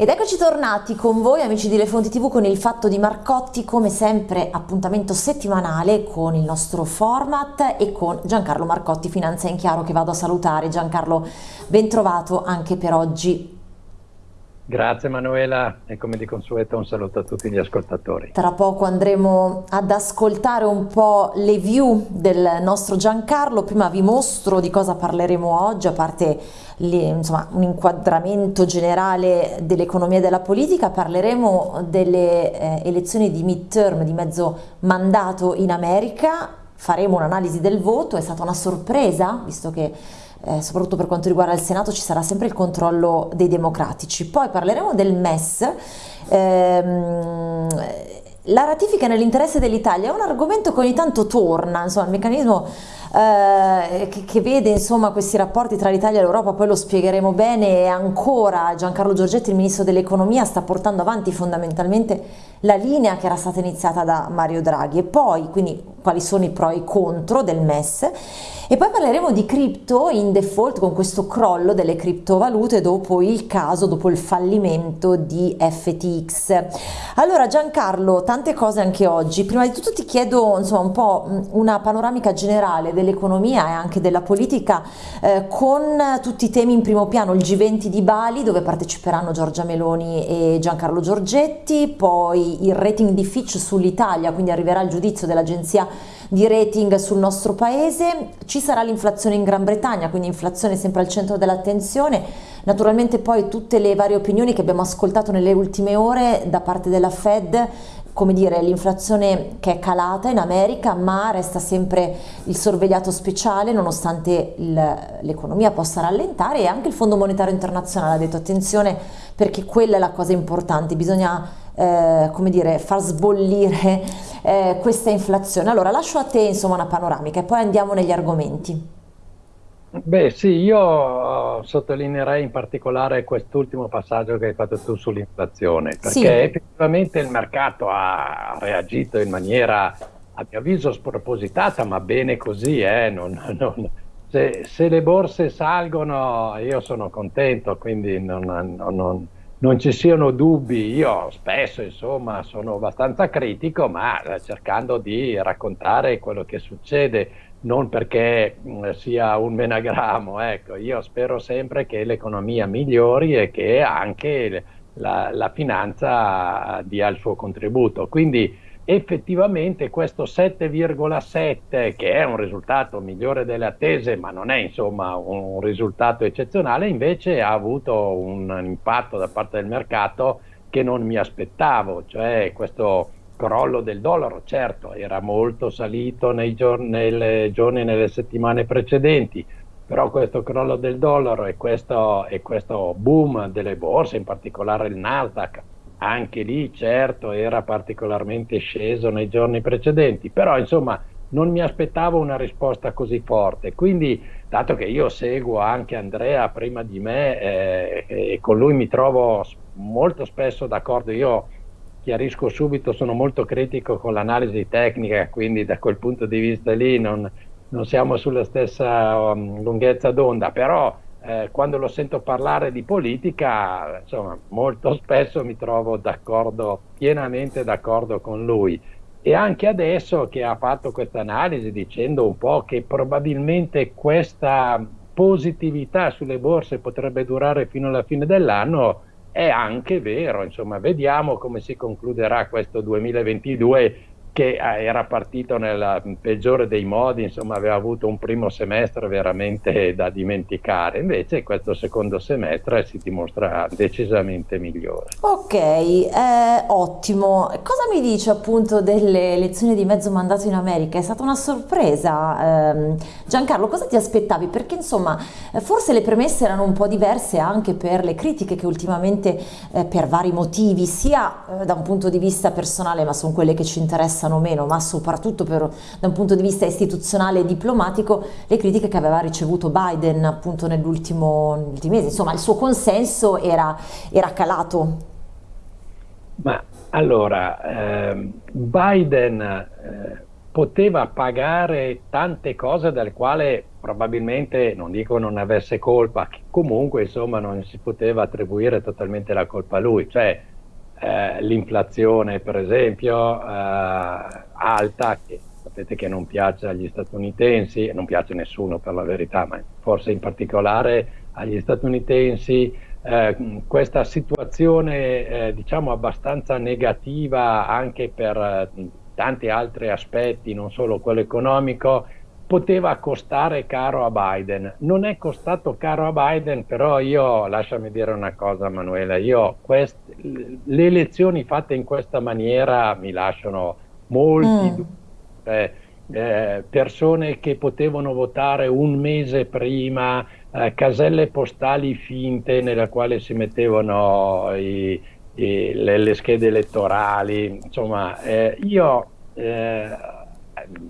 Ed eccoci tornati con voi amici di Le Fonti TV con il Fatto di Marcotti, come sempre appuntamento settimanale con il nostro format e con Giancarlo Marcotti, Finanza in Chiaro che vado a salutare. Giancarlo, ben trovato anche per oggi. Grazie Manuela e come di consueto un saluto a tutti gli ascoltatori. Tra poco andremo ad ascoltare un po' le view del nostro Giancarlo, prima vi mostro di cosa parleremo oggi, a parte le, insomma, un inquadramento generale dell'economia e della politica, parleremo delle eh, elezioni di midterm, di mezzo mandato in America, faremo un'analisi del voto, è stata una sorpresa, visto che eh, soprattutto per quanto riguarda il Senato ci sarà sempre il controllo dei democratici. Poi parleremo del MES. Ehm, la ratifica nell'interesse dell'Italia è un argomento che ogni tanto torna, insomma il meccanismo eh, che, che, vede insomma questi rapporti tra l'Italia e l'Europa, poi lo spiegheremo bene e ancora Giancarlo Giorgetti, il Ministro dell'Economia, sta portando avanti fondamentalmente la linea che era stata iniziata da Mario Draghi e poi quindi quali sono i pro e i contro del MES e poi parleremo di cripto in default con questo crollo delle criptovalute dopo il caso, dopo il fallimento di FTX. Allora Giancarlo, tante cose anche oggi. Prima di tutto ti chiedo insomma un po' una panoramica generale dell'economia e anche della politica eh, con tutti i temi in primo piano, il G20 di Bali dove parteciperanno Giorgia Meloni e Giancarlo Giorgetti, poi il rating di Fitch sull'Italia, quindi arriverà il giudizio dell'agenzia di rating sul nostro paese, ci sarà l'inflazione in Gran Bretagna, quindi inflazione sempre al centro dell'attenzione, naturalmente poi tutte le varie opinioni che abbiamo ascoltato nelle ultime ore da parte della Fed come dire, l'inflazione che è calata in America, ma resta sempre il sorvegliato speciale nonostante l'economia possa rallentare e anche il Fondo Monetario Internazionale ha detto attenzione perché quella è la cosa importante, bisogna eh, come dire, far sbollire eh, questa inflazione. Allora lascio a te insomma una panoramica e poi andiamo negli argomenti. Beh sì, io sottolineerei in particolare quest'ultimo passaggio che hai fatto tu sull'inflazione, perché sì. effettivamente il mercato ha reagito in maniera, a mio avviso, spropositata, ma bene così, eh? non, non, se, se, le borse salgono io sono contento, quindi non, non non ci siano dubbi, io spesso insomma sono abbastanza critico, ma eh, cercando di raccontare quello che succede, non perché mm, sia un menagramo, ecco, io spero sempre che l'economia migliori e che anche la, la finanza dia il suo contributo. Quindi effettivamente questo 7,7 che è un risultato migliore delle attese ma non è insomma un risultato eccezionale invece ha avuto un impatto da parte del mercato che non mi aspettavo cioè questo crollo del dollaro certo era molto salito nei giorni, nei giorni nelle settimane precedenti però questo crollo del dollaro e questo, e questo boom delle borse in particolare il Nasdaq anche lì certo era particolarmente sceso nei giorni precedenti, però insomma non mi aspettavo una risposta così forte, quindi dato che io seguo anche Andrea prima di me eh, e con lui mi trovo molto spesso d'accordo, io chiarisco subito, sono molto critico con l'analisi tecnica, quindi da quel punto di vista lì non, non siamo sulla stessa um, lunghezza d'onda, però eh, quando lo sento parlare di politica, insomma, molto spesso mi trovo d'accordo, pienamente d'accordo con lui. E anche adesso che ha fatto questa analisi dicendo un po' che probabilmente questa positività sulle borse potrebbe durare fino alla fine dell'anno, è anche vero, insomma, vediamo come si concluderà questo 2022 che eh, era partito nel peggiore dei modi, insomma aveva avuto un primo semestre veramente da dimenticare, invece questo secondo semestre si dimostra decisamente migliore. Ok, eh, ottimo. Cosa mi dice appunto delle elezioni di mezzo mandato in America? È stata una sorpresa. Eh, Giancarlo, cosa ti aspettavi? Perché insomma forse le premesse erano un po' diverse anche per le critiche che ultimamente eh, per vari motivi, sia eh, da un punto di vista personale, ma sono quelle che ci interessano interessano meno, ma soprattutto per, da un punto di vista istituzionale e diplomatico, le critiche che aveva ricevuto Biden appunto negli ultimi mesi. Insomma, il suo consenso era, era calato. Ma allora, eh, Biden eh, poteva pagare tante cose delle quali probabilmente, non dico non avesse colpa, comunque insomma non si poteva attribuire totalmente la colpa a lui, cioè eh, l'inflazione per esempio eh, alta, che sapete che non piace agli statunitensi, non piace a nessuno per la verità, ma forse in particolare agli statunitensi, eh, questa situazione eh, diciamo abbastanza negativa anche per eh, tanti altri aspetti, non solo quello economico, poteva costare caro a Biden. Non è costato caro a Biden, però io, lasciami dire una cosa Manuela, io quest, le elezioni fatte in questa maniera mi lasciano molti mm. eh, eh, persone che potevano votare un mese prima, eh, caselle postali finte nella quale si mettevano i, i, le, le, schede elettorali, insomma, eh, io eh,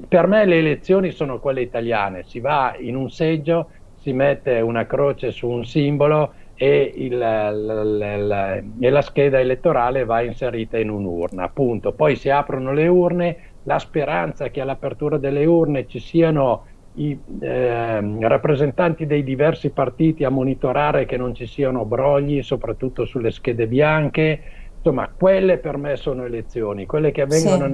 per me le elezioni sono quelle italiane, si va in un seggio, si mette una croce su un simbolo e, il, la, la, la, e la scheda elettorale va inserita in un'urna, appunto. Poi si aprono le urne, la speranza che all'apertura delle urne ci siano i eh, rappresentanti dei diversi partiti a monitorare che non ci siano brogli, soprattutto sulle schede bianche, insomma, quelle per me sono elezioni, quelle che avvengono sì.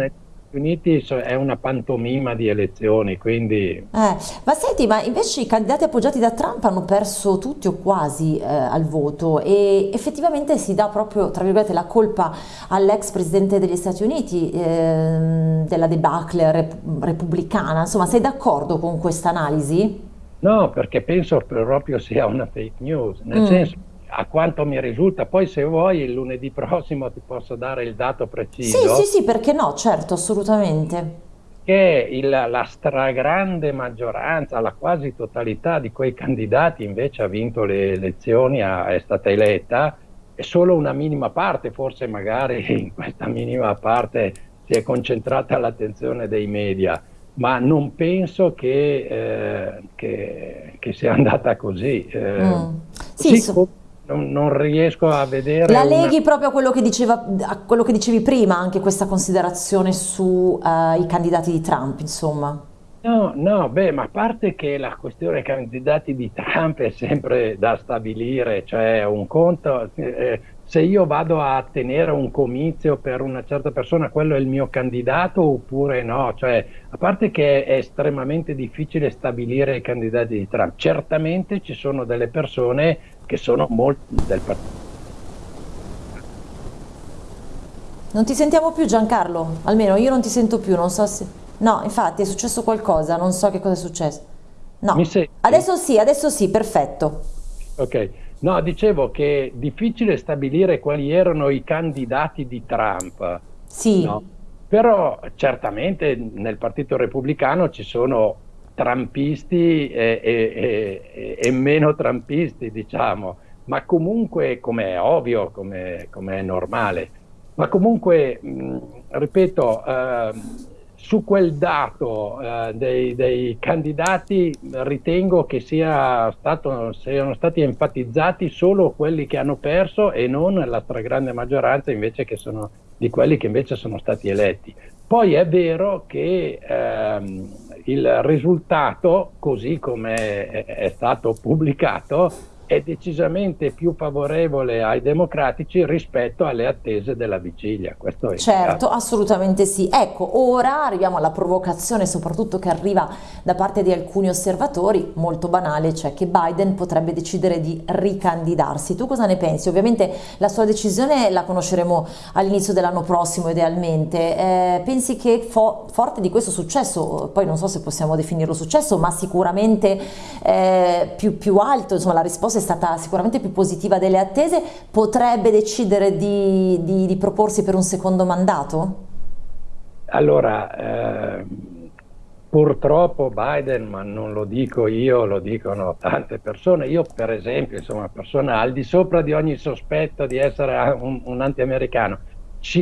Nei Uniti è una pantomima di elezioni, quindi... Eh, ma senti, ma invece i candidati appoggiati da Trump hanno perso tutti o quasi eh, al voto e effettivamente si dà proprio, tra virgolette, la colpa all'ex presidente degli Stati Uniti eh, della debacle rep repubblicana. Insomma, sei d'accordo con questa analisi? No, perché penso proprio sia una fake news, nel mm. senso a quanto mi risulta, poi se vuoi il lunedì prossimo ti posso dare il dato preciso. Sì, sì, sì, perché no, certo, assolutamente. Che il, la stragrande maggioranza, la quasi totalità di quei candidati invece ha vinto le elezioni, ha, è stata eletta, e solo una minima parte, forse magari in questa minima parte si è concentrata l'attenzione dei media, ma non penso che, eh, che, che sia andata così. Eh, mm. sì, sì non, non, riesco a vedere. La leghi una... proprio a quello, che diceva, a quello che dicevi prima, anche questa considerazione sui uh, candidati di Trump, insomma. No, no, beh, ma a parte che la questione candidati di Trump è sempre da stabilire, cioè un conto, eh, se io vado a tenere un comizio per una certa persona, quello è il mio candidato oppure no? Cioè, a parte che è estremamente difficile stabilire i candidati di Trump, certamente ci sono delle persone che sono molti del partito. Non ti sentiamo più Giancarlo, almeno io non ti sento più, non so se... No, infatti è successo qualcosa, non so che cosa è successo. No, adesso sì, adesso sì, perfetto. Ok, no, dicevo che è difficile stabilire quali erano i candidati di Trump. Sì. No? Però certamente nel Partito Repubblicano ci sono trampisti e, e, e, e, meno trampisti, diciamo, ma comunque, come è ovvio, come, come è normale, ma comunque, mh, ripeto, eh, su quel dato eh, dei, dei, candidati ritengo che sia stato, siano stati enfatizzati solo quelli che hanno perso e non la stragrande maggioranza invece che sono, di quelli che invece sono stati eletti. Poi è vero che ehm, il risultato, così come è stato pubblicato, è decisamente più favorevole ai democratici rispetto alle attese della vigilia. Questo è certo, assolutamente sì. Ecco, ora arriviamo alla provocazione soprattutto che arriva da parte di alcuni osservatori, molto banale, cioè che Biden potrebbe decidere di ricandidarsi. Tu cosa ne pensi? Ovviamente la sua decisione la conosceremo all'inizio dell'anno prossimo idealmente. Eh, pensi che fo forte di questo successo, poi non so se possiamo definirlo successo, ma sicuramente eh, più, più alto, insomma la risposta è stata sicuramente più positiva delle attese, potrebbe decidere di, di, di proporsi per un secondo mandato? Allora, eh, purtroppo Biden, ma non lo dico io, lo dicono tante persone, io per esempio, insomma, persona al di sopra di ogni sospetto di essere un, un anti-americano,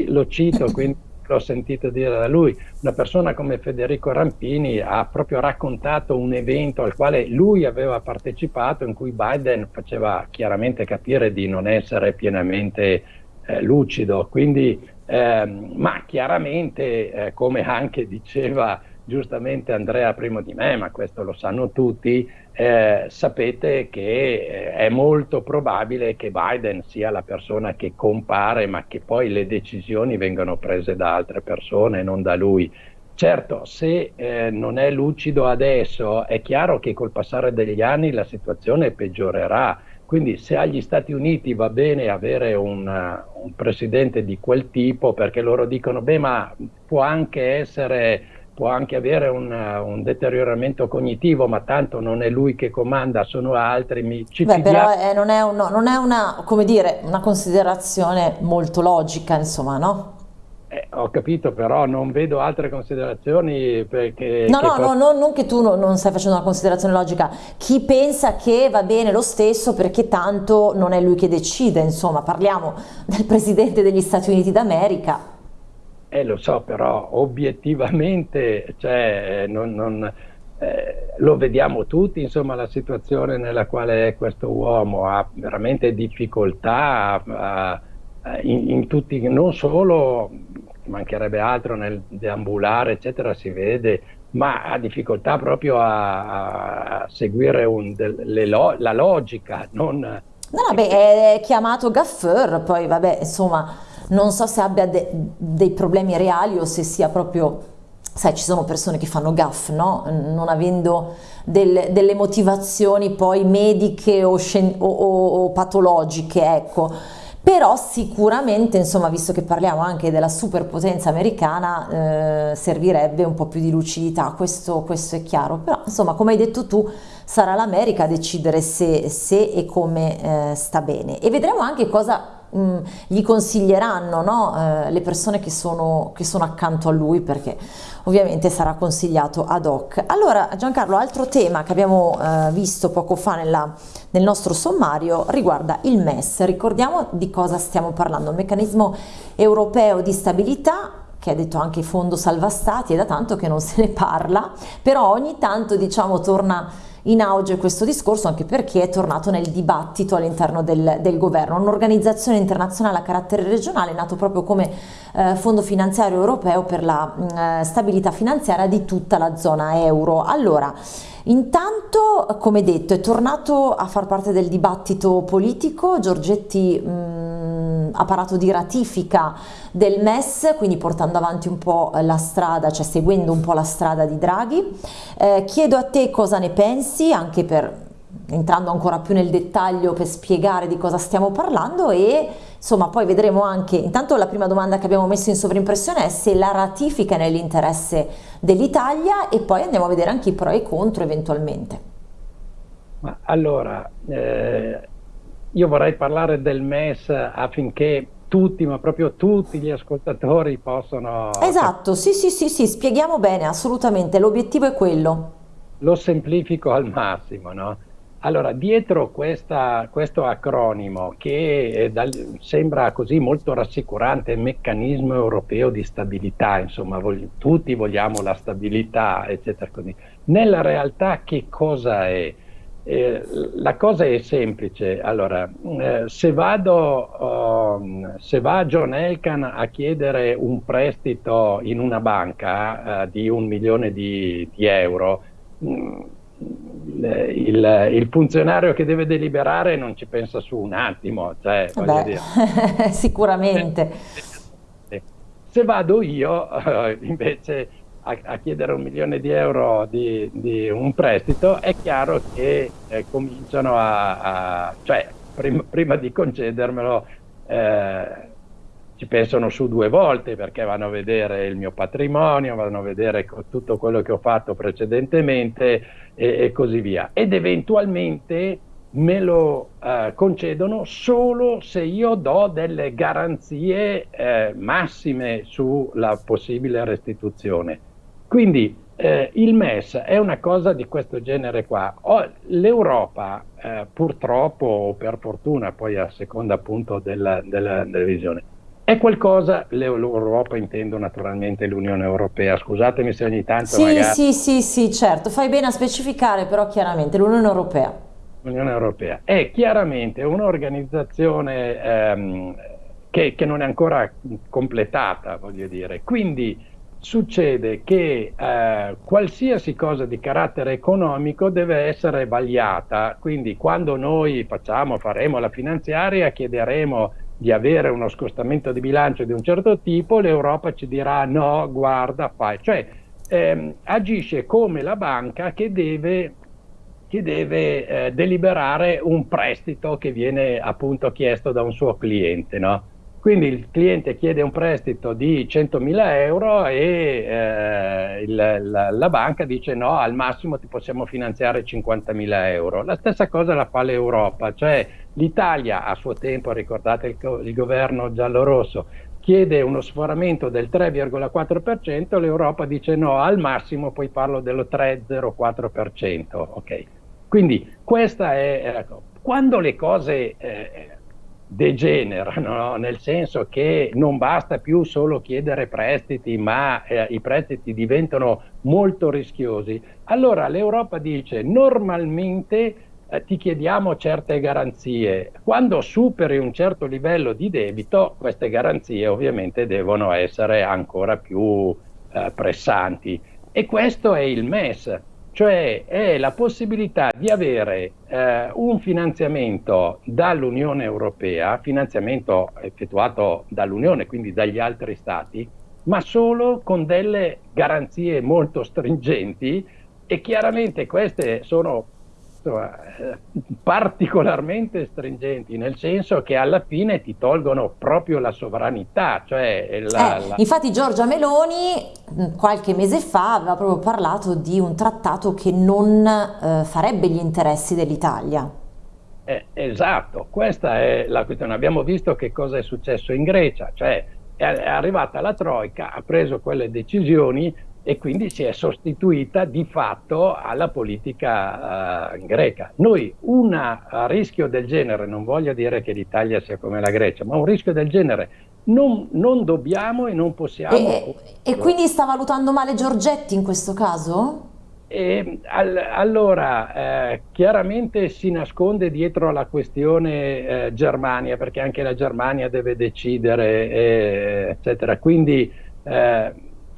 lo cito, quindi l'ho sentito dire da lui, una persona come Federico Rampini ha proprio raccontato un evento al quale lui aveva partecipato in cui Biden faceva chiaramente capire di non essere pienamente eh, lucido, quindi, ehm, ma chiaramente, eh, come anche diceva giustamente Andrea prima di me, ma questo lo sanno tutti, eh, sapete che eh, è molto probabile che Biden sia la persona che compare, ma che poi le decisioni vengano prese da altre persone, non da lui. Certo, se eh, non è lucido adesso, è chiaro che col passare degli anni la situazione peggiorerà. Quindi se agli Stati Uniti va bene avere un, un presidente di quel tipo, perché loro dicono, beh, ma può anche essere può anche avere un, un, deterioramento cognitivo, ma tanto non è lui che comanda, sono altri. Mi, ci Beh, però eh, non, è un, non, è una, dire, una, considerazione molto logica, insomma, no? Eh, ho capito, però non vedo altre considerazioni perché... No, no, no, no, non che tu no, non stai facendo una considerazione logica. Chi pensa che va bene lo stesso perché tanto non è lui che decide, insomma, parliamo del Presidente degli Stati Uniti d'America eh, lo so, però obiettivamente cioè, non, non, eh, lo vediamo tutti, insomma, la situazione nella quale è questo uomo, ha veramente difficoltà a, a, in, in, tutti, non solo, mancherebbe altro nel deambulare, eccetera, si vede, ma ha difficoltà proprio a, a seguire un, de, lo, la logica. Non... No, vabbè, è chiamato Gaffeur, poi vabbè, insomma non so se abbia de dei problemi reali o se sia proprio sai ci sono persone che fanno gaff no? non avendo del, delle motivazioni poi mediche o, o, o, o patologiche ecco. Però sicuramente insomma visto che parliamo anche della superpotenza americana eh, servirebbe un po' più di lucidità questo, questo, è chiaro. Però insomma come hai detto tu sarà l'America a decidere se, se e come eh, sta bene. E vedremo anche cosa gli consiglieranno no? eh, le persone che sono, che sono accanto a lui perché ovviamente sarà consigliato ad hoc. Allora Giancarlo, altro tema che abbiamo eh, visto poco fa nella, nel nostro sommario riguarda il MES. Ricordiamo di cosa stiamo parlando, il meccanismo europeo di stabilità che ha detto anche fondo salva stati, è da tanto che non se ne parla, però ogni tanto diciamo torna in auge questo discorso anche perché è tornato nel dibattito all'interno del, del, governo. Un'organizzazione internazionale a carattere regionale nato proprio come eh, Fondo Finanziario Europeo per la mh, mm, stabilità finanziaria di tutta la zona euro. Allora, intanto, come detto, è tornato a far parte del dibattito politico, Giorgetti mh, ha parlato di ratifica del MES, quindi portando avanti un po' la strada, cioè seguendo un po' la strada di Draghi. Eh, chiedo a te cosa ne pensi, anche per entrando ancora più nel dettaglio per spiegare di cosa stiamo parlando e insomma poi vedremo anche, intanto la prima domanda che abbiamo messo in sovrimpressione è se la ratifica è nell'interesse dell'Italia e poi andiamo a vedere anche i pro e i contro eventualmente. Ma allora, eh, io vorrei parlare del MES affinché tutti, ma proprio tutti gli ascoltatori possono... Esatto, sì, sì, sì, sì, spieghiamo bene, assolutamente, l'obiettivo è quello. Lo semplifico al massimo, no? Allora, dietro questa, questo acronimo che dal, sembra così molto rassicurante, meccanismo europeo di stabilità, insomma, voglio, tutti vogliamo la stabilità, eccetera, così. Nella realtà che cosa è? Eh, la cosa è semplice, allora, eh, se, vado, uh, se va John Elkan a chiedere un prestito in una banca uh, di un milione di, di euro, mh, mm, il, il, funzionario che deve deliberare non ci pensa su un attimo, cioè, Beh, sicuramente. Se vado io, invece a, a, chiedere un milione di euro di, di un prestito, è chiaro che eh, cominciano a, a cioè prima, prima, di concedermelo eh, ci pensano su due volte perché vanno a vedere il mio patrimonio, vanno a vedere tutto quello che ho fatto precedentemente e, e così via. Ed eventualmente me lo eh, concedono solo se io do delle garanzie eh, massime sulla possibile restituzione. Quindi eh, il MES è una cosa di questo genere qua. L'Europa, eh, purtroppo o per fortuna, poi a seconda appunto della, della, della visione, è qualcosa, l'Europa intendo naturalmente l'Unione Europea, scusatemi se ogni tanto sì, magari... Sì, sì, sì, certo, fai bene a specificare però chiaramente l'Unione Europea. L'Unione Europea è chiaramente un'organizzazione ehm, che, che non è ancora completata, voglio dire, quindi succede che eh, qualsiasi cosa di carattere economico deve essere vagliata, quindi quando noi facciamo, faremo la finanziaria, chiederemo di avere uno scostamento di bilancio di un certo tipo, l'Europa ci dirà no, guarda, fai, cioè ehm, agisce come la banca che deve, che deve eh, deliberare un prestito che viene appunto chiesto da un suo cliente, no? Quindi il cliente chiede un prestito di 100.000 euro e eh, il, la, la, banca dice no, al massimo ti possiamo finanziare 50.000 euro. La stessa cosa la fa l'Europa, cioè l'Italia a suo tempo, ricordate il, il governo giallo-rosso, chiede uno sforamento del 3,4%, l'Europa dice no, al massimo poi parlo dello 3,04%. Okay. Quindi questa è... Ecco, quando le cose... Eh, degenerano, nel senso che non basta più solo chiedere prestiti, ma eh, i prestiti diventano molto rischiosi, allora l'Europa dice normalmente eh, ti chiediamo certe garanzie, quando superi un certo livello di debito queste garanzie ovviamente devono essere ancora più eh, pressanti. E questo è il MES cioè è la possibilità di avere eh, un finanziamento dall'Unione Europea, finanziamento effettuato dall'Unione, quindi dagli altri Stati, ma solo con delle garanzie molto stringenti e chiaramente queste sono insomma, particolarmente stringenti, nel senso che alla fine ti tolgono proprio la sovranità. Cioè la, eh, la... Infatti Giorgia Meloni mm, qualche mese fa aveva proprio parlato di un trattato che non eh, farebbe gli interessi dell'Italia. Eh, esatto, questa è la questione. Abbiamo visto che cosa è successo in Grecia, cioè è arrivata la Troica, ha preso quelle decisioni e quindi si è sostituita di fatto alla politica uh, greca. Noi un rischio del genere, non voglio dire che l'Italia sia come la Grecia, ma un rischio del genere non, non dobbiamo e non possiamo... E, e, quindi sta valutando male Giorgetti in questo caso? E, al, allora, eh, chiaramente si nasconde dietro la questione eh, Germania, perché anche la Germania deve decidere, eh, eccetera. Quindi eh,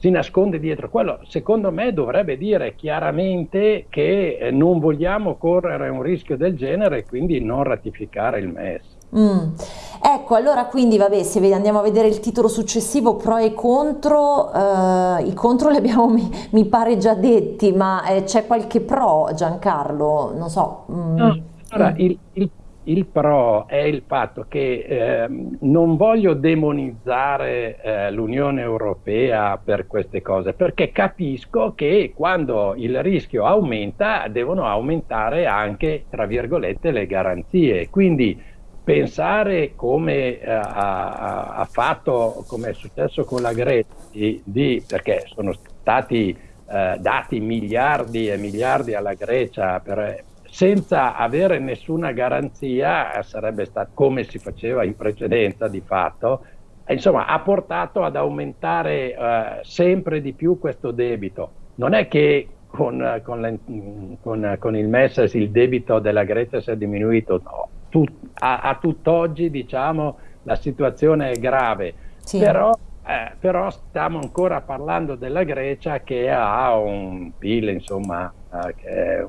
si nasconde dietro quello, secondo me dovrebbe dire chiaramente che eh, non vogliamo correre un rischio del genere e quindi non ratificare il MES. Mm. Ecco, allora quindi vabbè, se andiamo a vedere il titolo successivo, pro e contro, eh, i contro li abbiamo mi, mi pare già detti, ma eh, c'è qualche pro Giancarlo? Non so. Mm. No, allora, mm. il, il il pro è il fatto che eh, non voglio demonizzare eh, l'Unione Europea per queste cose, perché capisco che quando il rischio aumenta devono aumentare anche, tra virgolette, le garanzie. Quindi pensare come eh, ha, ha, fatto, come è successo con la Grecia, di, di, perché sono stati eh, dati miliardi e miliardi alla Grecia per senza avere nessuna garanzia sarebbe stato come si faceva in precedenza di fatto, insomma ha portato ad aumentare eh, sempre di più questo debito. Non è che con, con, le, con, con il MES il debito della Grecia sia diminuito, no. Tut, a, a tutt'oggi diciamo la situazione è grave, sì. però eh, però stiamo ancora parlando della Grecia che ha un PIL, insomma, eh, che è...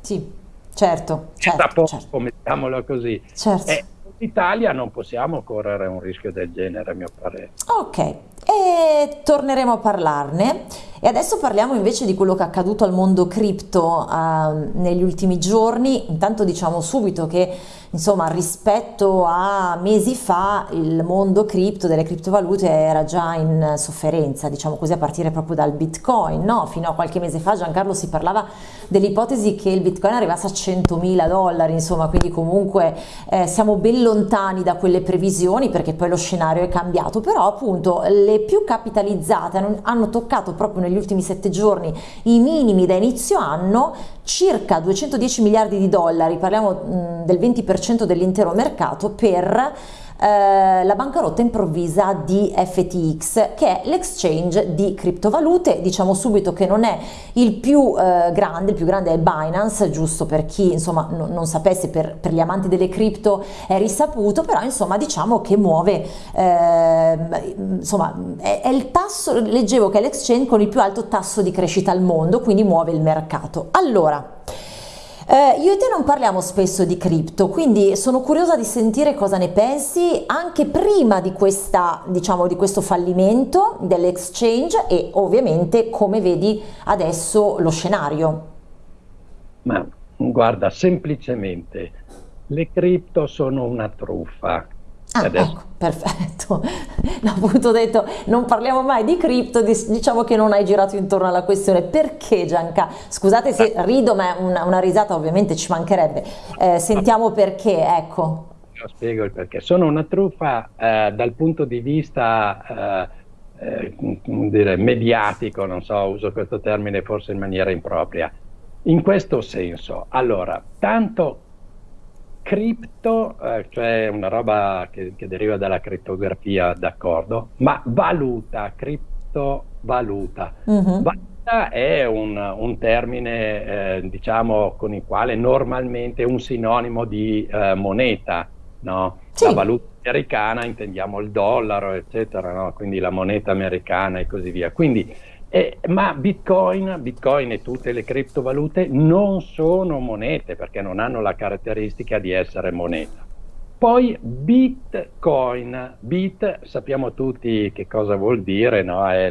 Sì. Certo, certo, poco, certo. mettiamolo così. Certo. E in Italia non possiamo correre un rischio del genere, a mio parere. Ok, e torneremo a parlarne. E adesso parliamo invece di quello che è accaduto al mondo cripto eh, negli ultimi giorni. Intanto diciamo subito che insomma rispetto a mesi fa il mondo cripto delle criptovalute era già in sofferenza, diciamo così a partire proprio dal bitcoin, no? Fino a qualche mese fa Giancarlo si parlava dell'ipotesi che il bitcoin arrivasse a 100.000 dollari, insomma quindi comunque eh, siamo ben lontani da quelle previsioni perché poi lo scenario è cambiato, però appunto le più capitalizzate hanno toccato proprio negli ultimi sette giorni i minimi da inizio anno, circa 210 miliardi di dollari, parliamo del 20% dell'intero mercato, per eh, la bancarotta improvvisa di FTX, che è l'exchange di criptovalute. Diciamo subito che non è il più eh, grande, il più grande è Binance, giusto per chi insomma no, non sapesse, per, per, gli amanti delle cripto è risaputo, però insomma diciamo che muove, eh, insomma è, è il tasso, leggevo che è l'exchange con il più alto tasso di crescita al mondo, quindi muove il mercato. Allora, eh, io e te non parliamo spesso di cripto, quindi sono curiosa di sentire cosa ne pensi anche prima di, questa, diciamo, di questo fallimento dell'exchange e ovviamente come vedi adesso lo scenario. Ma guarda, semplicemente le cripto sono una truffa Ah, ecco, perfetto. Appunto detto, non parliamo mai di cripto, diciamo che non hai girato intorno alla questione. Perché Gianca? Scusate se rido, ma una, una risata ovviamente ci mancherebbe. Eh, sentiamo perché, ecco. Io spiego il perché. Sono una truffa eh, dal punto di vista... Eh, eh, dire, mediatico, non so, uso questo termine forse in maniera impropria. In questo senso, allora, tanto cripto, eh, cioè una roba che, che, deriva dalla crittografia, d'accordo, ma valuta, criptovaluta. Uh-huh. Valuta è un, un termine, eh, diciamo, con il quale normalmente è un sinonimo di eh, moneta, no? Sì. La valuta americana intendiamo il dollaro, eccetera, no? Quindi la moneta americana e così via. Quindi eh, ma Bitcoin, Bitcoin e tutte le criptovalute non sono monete perché non hanno la caratteristica di essere moneta. Poi Bitcoin, Bit sappiamo tutti che cosa vuol dire, no? è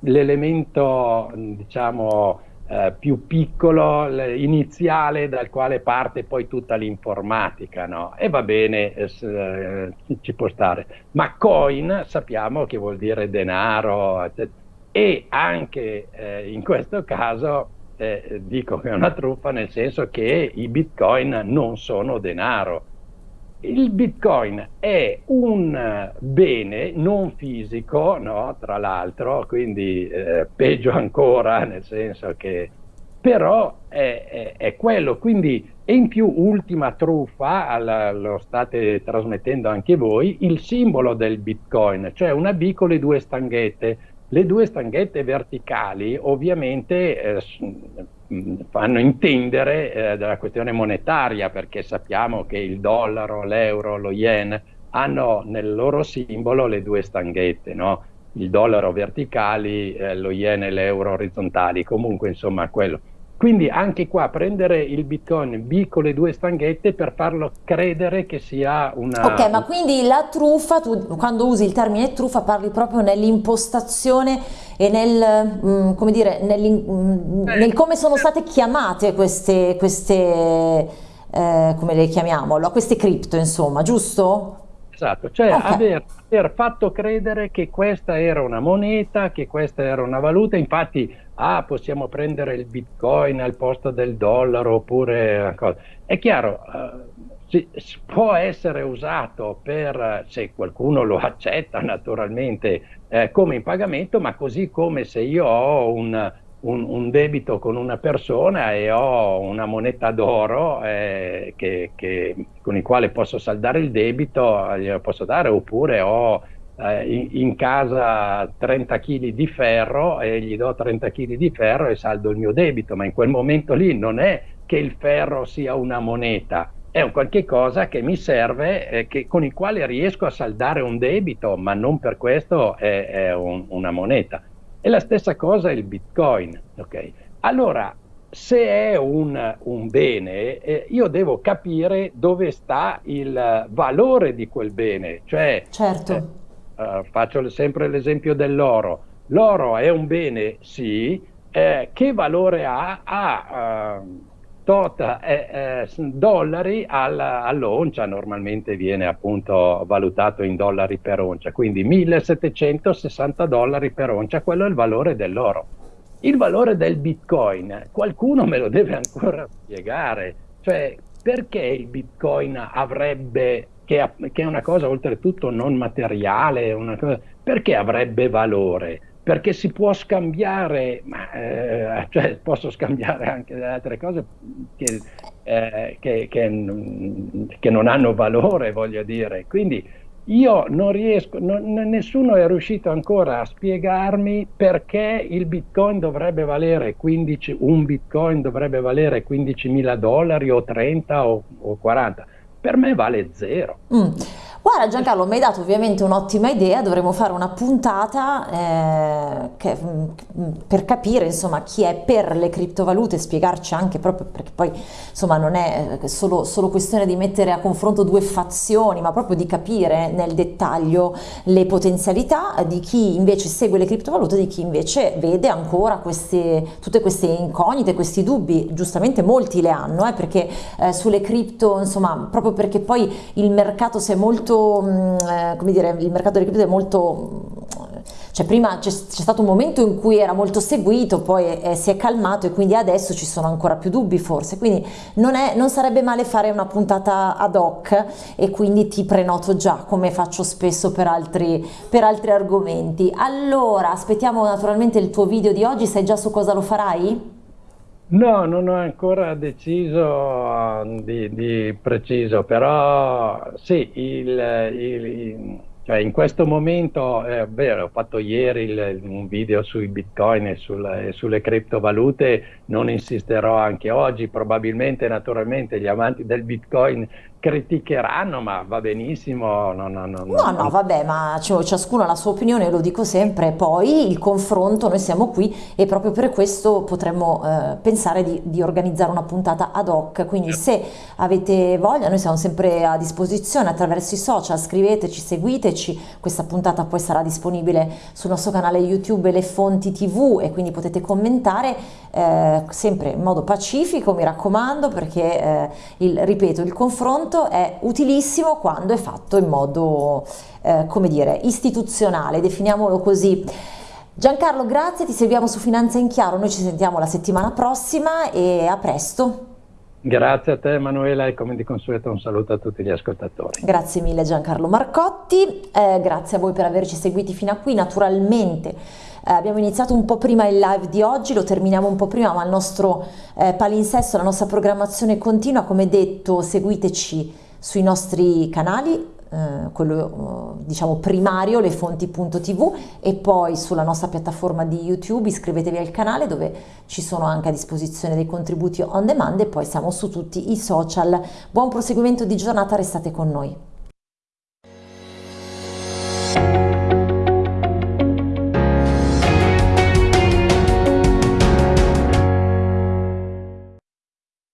l'elemento diciamo eh, più piccolo, iniziale, dal quale parte poi tutta l'informatica, no? E va bene, eh, eh, ci può stare. Ma coin sappiamo che vuol dire denaro, eccetera. e anche eh, in questo caso eh, dico che è una truffa nel senso che i bitcoin non sono denaro, il Bitcoin è un bene non fisico, no? tra l'altro, quindi eh, peggio ancora, nel senso che però è, è, è quello, quindi e in più ultima truffa, alla, lo state trasmettendo anche voi, il simbolo del Bitcoin, cioè una B con le due stanghette. Le due stanghette verticali ovviamente eh, fanno intendere eh, della questione monetaria perché sappiamo che il dollaro, l'euro, lo yen hanno nel loro simbolo le due stanghette, no? il dollaro verticali, eh, lo yen e l'euro orizzontali, comunque insomma quello. Quindi anche qua prendere il bitcoin B con le due stanghette per farlo credere che sia una... Ok, ma quindi la truffa, tu quando usi il termine truffa parli proprio nell'impostazione e nel, mm, come dire, nel, mm, nel, come sono state chiamate queste, queste eh, come le chiamiamo, queste cripto insomma, giusto? Esatto, cioè okay. aver, aver, fatto credere che questa era una moneta, che questa era una valuta, infatti ah, possiamo prendere il bitcoin al posto del dollaro oppure... È chiaro, eh, si, può essere usato per, se qualcuno lo accetta naturalmente, eh, come in pagamento, ma così come se io ho un un, un, debito con una persona e ho una moneta d'oro eh, che, che, con il quale posso saldare il debito, glielo posso dare, oppure ho eh, in, in, casa 30 kg di ferro e gli do 30 kg di ferro e saldo il mio debito, ma in quel momento lì non è che il ferro sia una moneta, è un qualche cosa che mi serve, eh, che, con il quale riesco a saldare un debito, ma non per questo è, è un, una moneta. E la stessa cosa il Bitcoin. Okay? Allora, se è un, un bene, eh, io devo capire dove sta il valore di quel bene. Cioè, certo. eh, uh, faccio sempre l'esempio dell'oro. L'oro è un bene, sì, eh, che valore ha? Ha uh, tot eh, eh, dollari al, all'oncia, normalmente viene appunto valutato in dollari per oncia, quindi 1760 dollari per oncia, quello è il valore dell'oro. Il valore del bitcoin, qualcuno me lo deve ancora spiegare, cioè perché il bitcoin avrebbe, che, che è una cosa oltretutto non materiale, cosa, perché avrebbe valore? perché si può scambiare, ma, eh, cioè posso scambiare anche delle altre cose che, eh, che, che, che, non hanno valore, voglio dire. Quindi io non riesco, non, nessuno è riuscito ancora a spiegarmi perché il bitcoin dovrebbe valere 15, un bitcoin dovrebbe valere 15 dollari o 30 o, o 40. Per me vale zero. Mm. Guarda Giancarlo, mi hai dato ovviamente un'ottima idea, dovremmo fare una puntata eh, che, mm, per capire insomma chi è per le criptovalute, spiegarci anche proprio perché poi insomma non è eh, solo, solo questione di mettere a confronto due fazioni, ma proprio di capire nel dettaglio le potenzialità di chi invece segue le criptovalute e di chi invece vede ancora queste, tutte queste incognite, questi dubbi, giustamente molti le hanno, eh, perché eh, sulle cripto insomma proprio perché poi il mercato si è molto Mm, eh, come dire, il mercato delle cripto è molto cioè prima c'è, stato un momento in cui era molto seguito, poi eh, si è calmato e quindi adesso ci sono ancora più dubbi forse, quindi non, è, non, sarebbe male fare una puntata ad hoc e quindi ti prenoto già come faccio spesso per altri, per altri argomenti. Allora aspettiamo naturalmente il tuo video di oggi, sai già su cosa lo farai? No, non ho ancora deciso uh, di, di preciso, però sì, il, il, cioè in questo momento, è vero, ho fatto ieri il, un video sui bitcoin e, sul, e, sulle criptovalute, non insisterò anche oggi, probabilmente naturalmente gli amanti del bitcoin criticheranno, ma va benissimo. No, no, no, no, no vabbè, ma ciascuno ha la sua opinione, lo dico sempre. Poi il confronto, noi siamo qui e proprio per questo potremmo eh, pensare di, di, organizzare una puntata ad hoc. Quindi, se avete voglia, noi siamo sempre a disposizione attraverso i social. Scriveteci, seguiteci. Questa puntata poi sarà disponibile sul nostro canale YouTube Le Fonti TV e quindi potete commentare eh, sempre in modo pacifico, mi raccomando, perché eh, il, ripeto, il confronto confronto è utilissimo quando è fatto in modo, eh, come dire, istituzionale, definiamolo così. Giancarlo, grazie, ti seguiamo su Finanza in Chiaro, noi ci sentiamo la settimana prossima e a presto. Grazie a te Emanuela e come di consueto un saluto a tutti gli ascoltatori. Grazie mille Giancarlo Marcotti, eh, grazie a voi per averci seguiti fino a qui, naturalmente eh, abbiamo iniziato un po' prima il live di oggi, lo terminiamo un po' prima, ma il nostro eh, palinsesto, la nostra programmazione continua, come detto seguiteci sui nostri canali, eh, quello eh, diciamo primario, le fonti.tv e poi sulla nostra piattaforma di YouTube iscrivetevi al canale dove ci sono anche a disposizione dei contributi on demand e poi siamo su tutti i social. Buon proseguimento di giornata, restate con noi.